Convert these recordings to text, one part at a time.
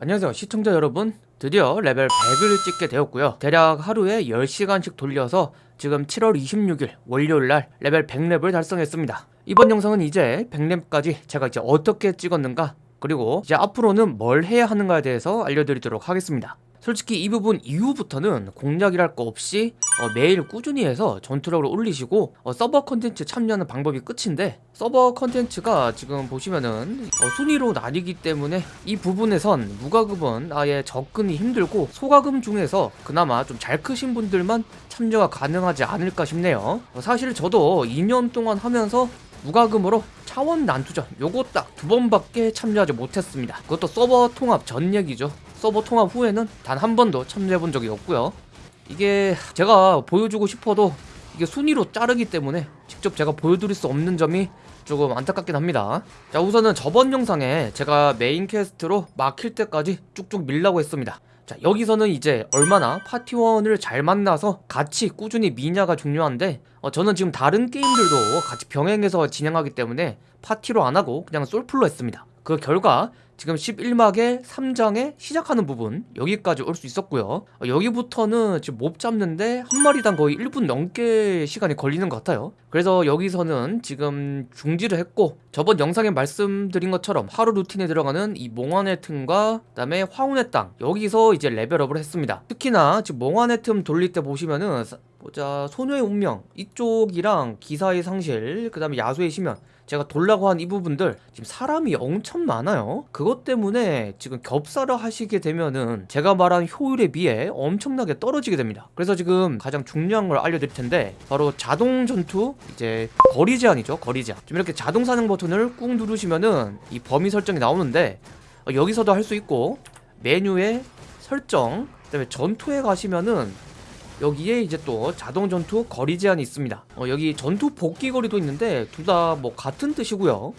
안녕하세요. 시청자 여러분. 드디어 레벨 100을 찍게 되었고요. 대략 하루에 10시간씩 돌려서 지금 7월 26일 월요일날 레벨 100렙을 달성했습니다. 이번 영상은 이제 100렙까지 제가 이제 어떻게 찍었는가 그리고 이제 앞으로는 뭘 해야 하는가에 대해서 알려드리도록 하겠습니다 솔직히 이 부분 이후부터는 공략이랄 거 없이 어, 매일 꾸준히 해서 전투력을 올리시고 어, 서버 컨텐츠 참여하는 방법이 끝인데 서버 컨텐츠가 지금 보시면은 어, 순위로 나뉘기 때문에 이 부분에선 무과금은 아예 접근이 힘들고 소과금 중에서 그나마 좀 잘 크신 분들만 참여가 가능하지 않을까 싶네요. 어, 사실 저도 2년 동안 하면서 무과금으로 차원 난투전 요거 딱 두 번밖에 참여하지 못했습니다. 그것도 서버 통합 전 얘기죠 서버 통합 후에는 단 한 번도 참여해본 적이 없고요. 이게 제가 보여주고 싶어도 이게 순위로 자르기 때문에 직접 제가 보여드릴 수 없는 점이 조금 안타깝긴 합니다. 자 우선은 저번 영상에 제가 메인 quest로 막힐 때까지 쭉쭉 밀라고 했습니다. 자 여기서는 이제 얼마나 파티원을 잘 만나서 같이 꾸준히 미냐가 중요한데 어, 저는 지금 다른 게임들도 같이 병행해서 진행하기 때문에 파티로 안하고 그냥 솔플로 했습니다. 그 결과 지금 11막의 3장에 시작하는 부분 여기까지 올 수 있었고요. 어, 여기부터는 지금 몹 잡는데 한 마리당 거의 1분 넘게 시간이 걸리는 것 같아요. 그래서 여기서는 지금 중지를 했고 저번 영상에 말씀드린 것처럼 하루 루틴에 들어가는 이 몽환의 틈과 그 다음에 화운의 땅 여기서 이제 레벨업을 했습니다. 특히나 지금 몽환의 틈 돌릴 때 보시면은 보자. 소녀의 운명 이쪽이랑 기사의 상실 그 다음에 야수의 심연 제가 돌라고 한 이 부분들 지금 사람이 엄청 많아요. 그것 때문에 지금 겹사를 하시게 되면은 제가 말한 효율에 비해 엄청나게 떨어지게 됩니다. 그래서 지금 가장 중요한 걸 알려드릴 텐데 바로 자동 전투 이제 거리 제한이죠 거리 제한. 좀 이렇게 자동 사냥 버튼을 꾹 누르시면은 이 범위 설정이 나오는데 어, 여기서도 할 수 있고 메뉴에 설정 그 다음에 전투에 가시면은 여기에 이제 또 자동 전투 거리 제한이 있습니다. 어, 여기 전투 복귀 거리도 있는데 둘 다 뭐 같은 뜻이고요.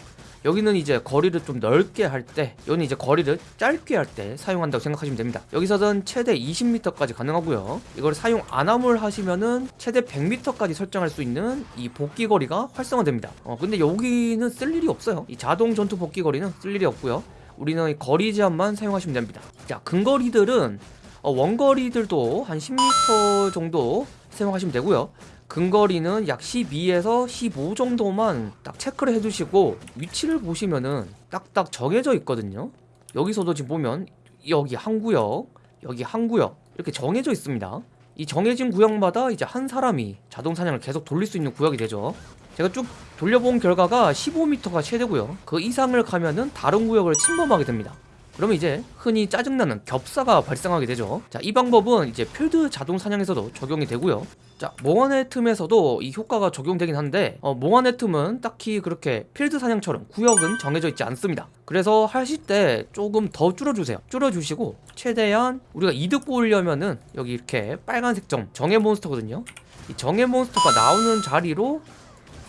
여기는 이제 거리를 좀 넓게 할 때 여기는 이제 거리를 짧게 할 때 사용한다고 생각하시면 됩니다. 여기서는 최대 20m까지 가능하고요. 이걸 사용 안함을 하시면은 최대 100m까지 설정할 수 있는 이 복귀 거리가 활성화됩니다. 어, 근데 여기는 쓸 일이 없어요. 이 자동 전투 복귀 거리는 쓸 일이 없고요. 우리는 거리 제한만 사용하시면 됩니다. 자 근거리들은 어, 원거리들도 한 10m 정도 사용하시면 되고요. 근거리는 약 12에서 15 정도만 딱 체크를 해주시고 위치를 보시면은 딱딱 정해져 있거든요. 여기서도 지금 보면 여기 한 구역 여기 한 구역 이렇게 정해져 있습니다. 이 정해진 구역마다 이제 한 사람이 자동 사냥을 계속 돌릴 수 있는 구역이 되죠. 제가 쭉 돌려본 결과가 15m가 최대고요. 그 이상을 가면은 다른 구역을 침범하게 됩니다 그러면 이제 흔히 짜증나는 겹사가 발생하게 되죠. 자 이 방법은 이제 필드 자동 사냥에서도 적용이 되고요. 자 몽환의 틈에서도 이 효과가 적용되긴 한데 어, 몽환의 틈은 딱히 그렇게 필드 사냥처럼 구역은 정해져 있지 않습니다. 그래서 하실 때 조금 더 줄여주세요. 줄여주시고 최대한 우리가 이득 보려면은 여기 이렇게 빨간색 점 정의 몬스터거든요. 이 정의 몬스터가 나오는 자리로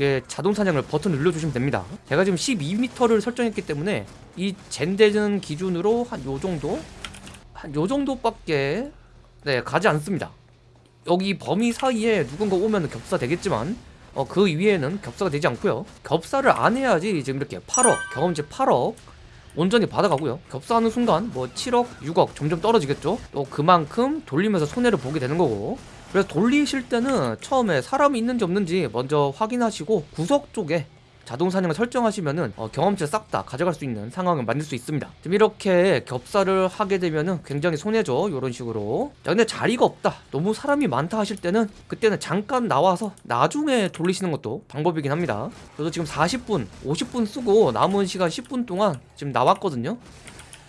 이게 자동 사냥을 버튼 눌러주시면 됩니다. 제가 지금 12m를 설정했기 때문에 이 젠데는 기준으로 한 요정도? 한 요정도밖에 네 가지 않습니다. 여기 범위 사이에 누군가 오면 겹사 되겠지만 어, 그 위에는 겹사가 되지 않고요. 겹사를 안 해야지 지금 이렇게 8억 경험치 8억 온전히 받아가고요. 겹사하는 순간 뭐 7억 6억 점점 떨어지겠죠? 또 그만큼 돌리면서 손해를 보게 되는 거고 그래서 돌리실 때는 처음에 사람이 있는지 없는지 먼저 확인하시고 구석 쪽에 자동 사냥을 설정하시면은 어, 경험치 싹 다 가져갈 수 있는 상황을 만들 수 있습니다. 지금 이렇게 겹사를 하게 되면은 굉장히 손해죠 이런 식으로. 자 근데 자리가 없다. 너무 사람이 많다 하실 때는 그때는 잠깐 나와서 나중에 돌리시는 것도 방법이긴 합니다. 저도 지금 40분 50분 쓰고 남은 시간 10분 동안 지금 나왔거든요.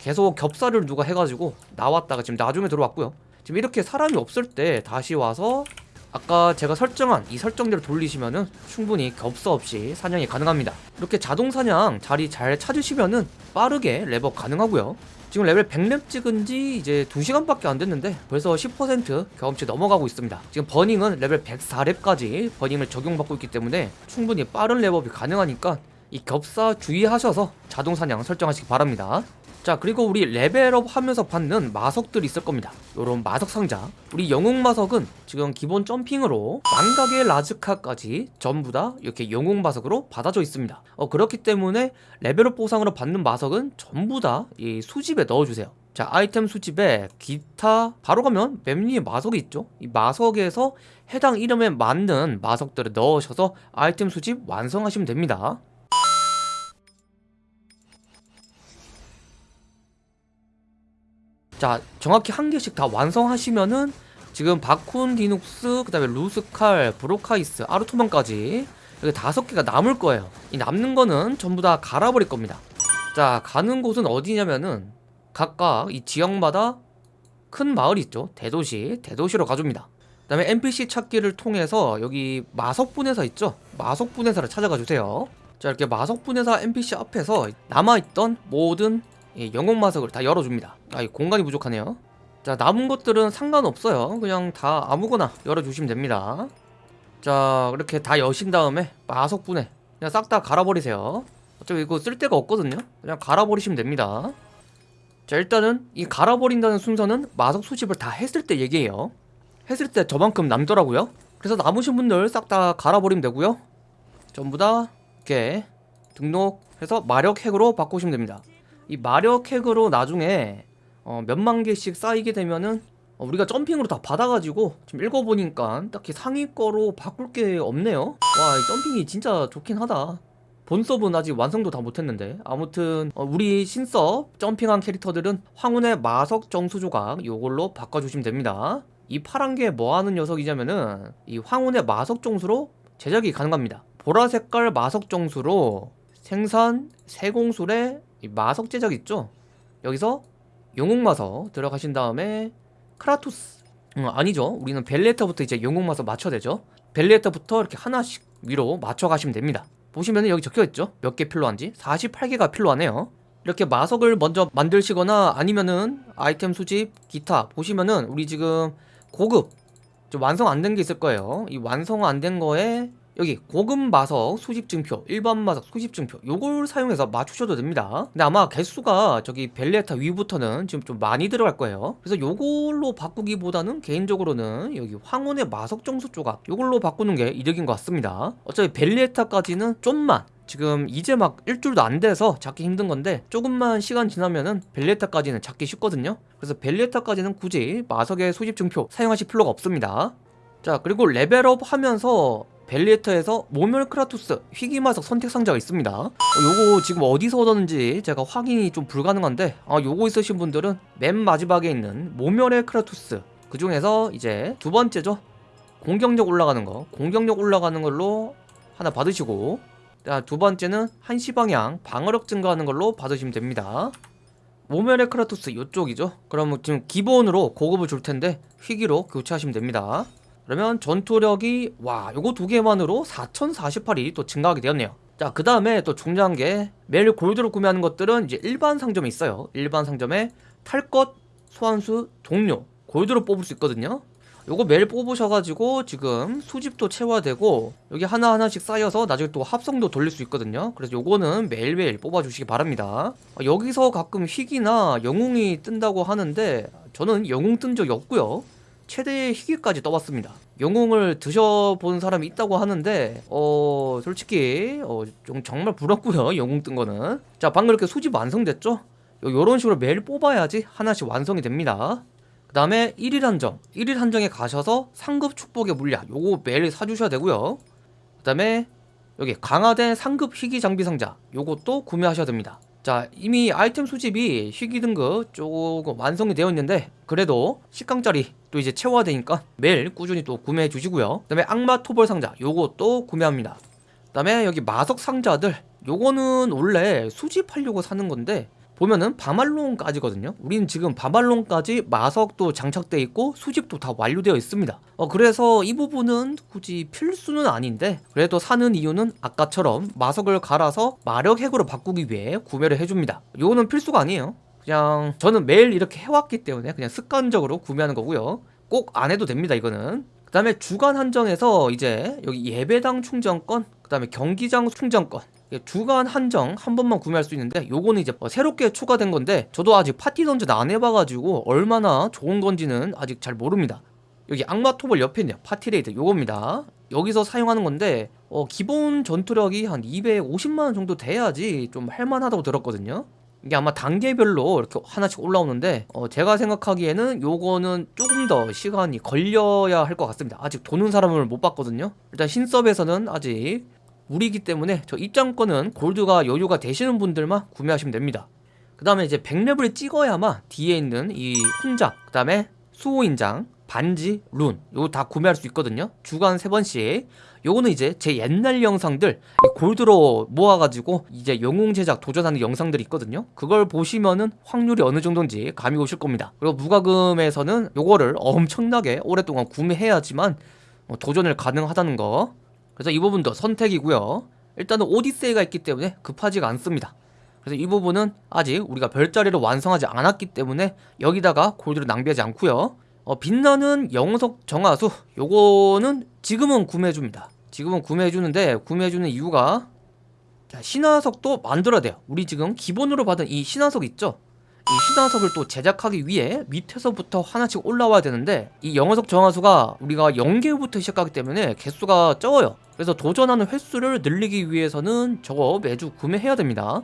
계속 겹사를 누가 해가지고 나왔다가 지금 나중에 들어왔고요 지금 이렇게 사람이 없을 때 다시 와서 아까 제가 설정한 이 설정대로 돌리시면은 충분히 겹사 없이 사냥이 가능합니다. 이렇게 자동 사냥 자리 잘 찾으시면은 빠르게 렙업 가능하고요. 지금 레벨 100렙 찍은 지 이제 2시간밖에 안 됐는데 벌써 10% 경험치 넘어가고 있습니다. 지금 burning은 레벨 104렙까지 burning을 적용받고 있기 때문에 충분히 빠른 렙업이 가능하니까 이 겹사 주의하셔서 자동 사냥 설정하시기 바랍니다 자 그리고 우리 레벨업 하면서 받는 마석들이 있을 겁니다. 요런 마석 상자. 우리 영웅 마석은 지금 기본 jumping으로 망각의 라즈카까지 전부 다 이렇게 영웅 마석으로 받아져 있습니다. 어 그렇기 때문에 레벨업 보상으로 받는 마석은 전부 다 이 수집에 넣어주세요. 자 아이템 수집에 기타 바로 가면 맨 위에 마석이 있죠? 이 마석에서 해당 이름에 맞는 마석들을 넣으셔서 아이템 수집 완성하시면 됩니다 자 정확히 한 개씩 다 완성하시면은 지금 바쿤 디눅스 그 다음에 루스칼 브로카이스 아르토만까지 여기 다섯 개가 남을 거예요. 이 남는 거는 전부 다 갈아버릴 겁니다. 자 가는 곳은 어디냐면은 각각 이 지역마다 큰 마을이 있죠. 대도시 대도시로 가줍니다. 그 다음에 NPC 찾기를 통해서 여기 마석분해사 있죠? 마석분해사를 찾아가 주세요. 자 이렇게 마석분해사 NPC 앞에서 남아있던 모든 이 영웅 마석을 다 열어줍니다. 아, 이 공간이 부족하네요. 자 남은 것들은 상관없어요. 그냥 다 아무거나 열어주시면 됩니다. 자 이렇게 다 여신 다음에 마석분해 그냥 싹 다 갈아버리세요. 어차피 이거 쓸 데가 없거든요. 그냥 갈아버리시면 됩니다. 자 일단은 이 갈아버린다는 순서는 마석 수집을 다 했을 때 얘기해요. 했을 때 저만큼 남더라고요. 그래서 남으신 분들 싹 다 갈아버리면 되고요. 전부 다 이렇게 등록해서 마력 핵으로 바꾸시면 됩니다 이 마력 핵으로 나중에 어, 몇만 개씩 쌓이게 되면은 어, 우리가 점핑으로 다 받아가지고 지금 읽어보니까 딱히 상위 거로 바꿀 게 없네요. 와 이 점핑이 진짜 좋긴 하다. 본 서버는 아직 완성도 다 못했는데. 아무튼 어, 우리 신섭 jumping한 캐릭터들은 황혼의 마석 정수 조각 요걸로 바꿔주시면 됩니다. 이 파란 게 뭐하는 녀석이냐면은 이 황혼의 마석 정수로 제작이 가능합니다. 보라 색깔 마석 정수로 생산 세공술의 이 마석 제작 있죠? 여기서 영웅 마석 들어가신 다음에 크라토스. 음, 아니죠. 우리는 벨레타부터 이제 영웅 마석 맞춰야 되죠. 벨레타부터 이렇게 하나씩 위로 맞춰 가시면 됩니다. 보시면 여기 적혀있죠? 몇 개 필요한지? 48개가 필요하네요. 이렇게 마석을 먼저 만드시거나 아니면은 아이템 수집 기타 보시면은 우리 지금 고급 좀 완성 안 된 게 있을 거예요. 이 완성 안 된 거에 여기 고급 마석 수집 증표 일반 마석 수집 증표 요걸 사용해서 맞추셔도 됩니다. 근데 아마 개수가 저기 벨레타 위부터는 지금 좀 많이 들어갈 거예요. 그래서 요걸로 바꾸기보다는 개인적으로는 여기 황혼의 마석 정수 조각 요걸로 바꾸는 게 이득인 것 같습니다. 어차피 벨레타까지는 좀만 지금 이제 막 일주일도 안 돼서 잡기 힘든 건데 조금만 시간 지나면은 벨레타까지는 잡기 쉽거든요. 그래서 벨레타까지는 굳이 마석의 수집 증표 사용하실 필요가 없습니다. 자 그리고 레벨업 하면서 벨리에터에서 모멸 크라투스 희귀마석 선택 상자가 있습니다. 어, 요거 지금 어디서 얻었는지 제가 확인이 좀 불가능한데 아 요거 있으신 분들은 맨 마지막에 있는 모멸의 크라투스 그 중에서 이제 두 번째죠. 공격력 올라가는 거. 공격력 올라가는 걸로 하나 받으시고 자, 두 번째는 한시 방향 방어력 증가하는 걸로 받으시면 됩니다. 모멸의 크라투스 이쪽이죠. 그럼 지금 기본으로 고급을 줄 텐데 희귀로 교체하시면 됩니다 그러면 전투력이 와 요거 두 개만으로 4048이 또 증가하게 되었네요. 자 그 다음에 또 중요한 게 매일 골드로 구매하는 것들은 이제 일반 상점에 있어요. 일반 상점에 탈것 소환수 동료 골드로 뽑을 수 있거든요. 요거 매일 뽑으셔가지고 지금 수집도 채워야 되고 여기 하나하나씩 쌓여서 나중에 또 합성도 돌릴 수 있거든요. 그래서 요거는 매일매일 뽑아주시기 바랍니다. 아, 여기서 가끔 희귀나 영웅이 뜬다고 하는데 저는 영웅 뜬 적이 없고요 최대의 희귀까지 떠봤습니다. 영웅을 드셔본 사람이 있다고 하는데 어 솔직히 어, 좀 정말 부럽고요 영웅 뜬 거는. 자 방금 이렇게 수집 완성됐죠? 요, 요런 식으로 매일 뽑아야지 하나씩 완성이 됩니다. 그 다음에 1일 한정. 1일 한정에 가셔서 상급 축복의 물약 요거 매일 사주셔야 되고요. 그 다음에 여기 강화된 상급 희귀 장비 상자 요것도 구매하셔야 됩니다. 자 이미 아이템 수집이 희귀 등급 조금 완성이 되어 있는데 그래도 10강짜리 또 이제 채워야 되니까 매일 꾸준히 또 구매해 주시고요. 그 다음에 악마 토벌 상자 요것도 구매합니다. 그 다음에 여기 마석 상자들 요거는 원래 수집하려고 사는 건데 보면은 바말론까지거든요. 우리는 지금 바말론까지 마석도 장착되어 있고 수집도 다 완료되어 있습니다. 어, 그래서 이 부분은 굳이 필수는 아닌데 그래도 사는 이유는 아까처럼 마석을 갈아서 마력 핵으로 바꾸기 위해 구매를 해줍니다. 요거는 필수가 아니에요 그냥 저는 매일 이렇게 해왔기 때문에 그냥 습관적으로 구매하는 거고요. 꼭 안 해도 됩니다 이거는. 그 다음에 주간 한정에서 이제 여기 예배당 충전권 그 다음에 경기장 충전권. 주간 한정 한 번만 구매할 수 있는데 요거는 이제 어, 새롭게 추가된 건데 저도 아직 파티 던전 안 해봐가지고 얼마나 좋은 건지는 아직 잘 모릅니다. 여기 악마 토벌 옆에 있네요. 파티 raid 요겁니다. 여기서 사용하는 건데 어, 기본 전투력이 한 250만원 정도 돼야지 좀 할만하다고 들었거든요 이게 아마 단계별로 이렇게 하나씩 올라오는데 어, 제가 생각하기에는 요거는 조금 더 시간이 걸려야 할 것 같습니다. 아직 도는 사람을 못 봤거든요. 일단 신섭에서는 아직 무리기 때문에 저 입장권은 골드가 여유가 되시는 분들만 구매하시면 됩니다. 그 다음에 이제 100렙을 찍어야만 뒤에 있는 이 훈장 그 다음에 수호인장 반지, 룬 요거 다 구매할 수 있거든요. 주간 3번씩 요거는 이제 제 옛날 영상들 이 골드로 모아가지고 이제 영웅 제작 도전하는 영상들이 있거든요. 그걸 보시면은 확률이 어느 정도인지 감이 오실 겁니다. 그리고 무과금에서는 요거를 엄청나게 오랫동안 구매해야지만 어, 도전을 가능하다는 거. 그래서 이 부분도 선택이고요. 일단은 오디세이가 있기 때문에 급하지가 않습니다. 그래서 이 부분은 아직 우리가 별자리를 완성하지 않았기 때문에 여기다가 골드를 낭비하지 않고요 어, 빛나는 영석 정화수. 요거는 지금은 구매해줍니다. 지금은 구매해주는데 구매해주는 이유가 자, 신화석도 만들어야 돼요. 우리 지금 기본으로 받은 이 신화석 있죠? 이 신화석을 또 제작하기 위해 밑에서부터 하나씩 올라와야 되는데 이 영어석 정화수가 우리가 0개부터 시작하기 때문에 개수가 적어요. 그래서 도전하는 횟수를 늘리기 위해서는 저거 매주 구매해야 됩니다.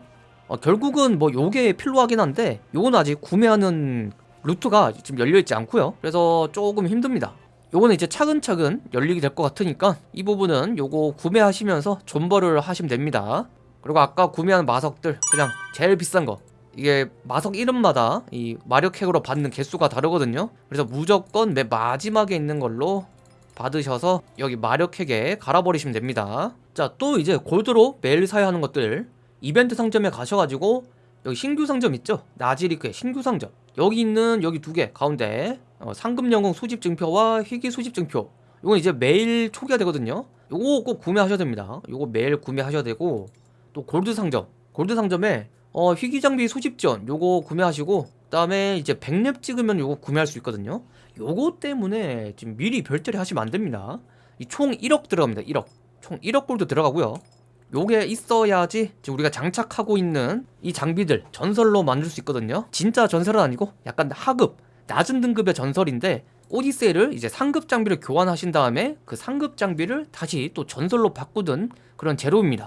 어, 결국은 뭐 요게 필요하긴 한데 요건 아직 구매하는 루트가 지금 열려있지 않고요. 그래서 조금 힘듭니다. 요거는 이제 차근차근 열리게 될 것 같으니까 이 부분은 요거 구매하시면서 존버를 하시면 됩니다. 그리고 아까 구매한 마석들 그냥 제일 비싼 거. 이게 마석 이름마다 이 마력핵으로 받는 개수가 다르거든요. 그래서 무조건 맨 마지막에 있는 걸로 받으셔서 여기 마력핵에 갈아버리시면 됩니다. 자 또 이제 골드로 매일 사야 하는 것들. 이벤트 상점에 가셔가지고 여기 신규 상점 있죠? 나지리크의 신규 상점 여기 있는 여기 두 개 가운데 어, 상금 영웅 수집 증표와 희귀 수집 증표. 이건 이제 매일 초기화 되거든요. 요거 꼭 구매하셔야 됩니다. 요거 매일 구매하셔야 되고 또 골드 상점. 골드 상점에 어, 희귀 장비 수집전 요거 구매하시고 그 다음에 이제 100렙 찍으면 요거 구매할 수 있거든요. 요거 때문에 지금 미리 별자리 하시면 안 됩니다. 이 총 1억 들어갑니다 1억. 총 1억 골드 들어가고요 요게 있어야지 지금 우리가 장착하고 있는 이 장비들 전설로 만들 수 있거든요. 진짜 전설은 아니고 약간 하급 낮은 등급의 전설인데 오디세이를 이제 상급 장비를 교환하신 다음에 그 상급 장비를 다시 또 전설로 바꾸든 그런 재료입니다